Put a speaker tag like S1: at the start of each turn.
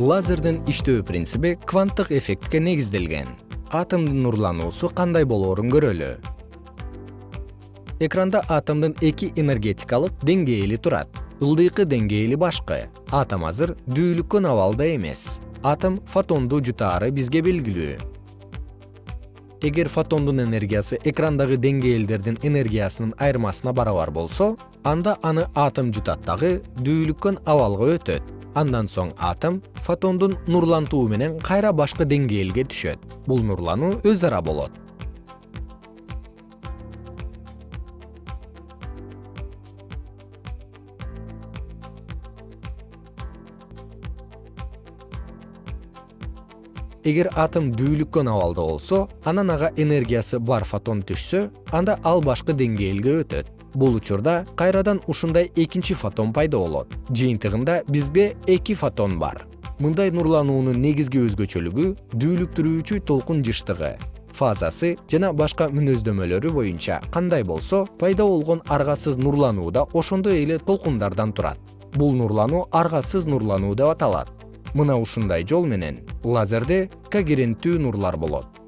S1: лазердин иштөө принциби кванттык эффектке негизделген. Атомдун нурлануусу кандай болоорун көрөлү? Экранда атомдун эки энергетикалык деңгээли турат. ылдыйкы деңгээли башкы. Атом азыр дүүлүккөн абалда эмес. Атом фотонду жутаары бизге белгилүү эгер фотондун энергиясы экрандагы деңгээлдердин энергиясынын айырмасына барабар болсо анда аны атом жутат дагы дүүлүккөн абалга өтөт. Андан соң атом фотондун нурлантуу менен кайра башкы деңгээлге түшөт. Бул нурлануу өз ара болот эгер атом дүүлүккөн абалда болсо анан ага энергиясы бар фотон түшсө анда ал башкы деңгээлге өтөт. Бул учурда кайрадан ушундай экинчи фотон пайда болот. Жыйынтыгында бизде эки фотон бар. Мындай нурлануунун негизги өзгөчөлүгү дүүлүктүрүүчү толкун жыштыгы. Фазасы жана башка мүнөздөмөлөрү боюнча кандай болсо пайда болгон аргасыз нурлануу да ошондой эле толкундардан турат. Бул нурлануу аргасыз нурлануу деп аталат мына ушундай жол менен лазерде когеренттүү нурлар болот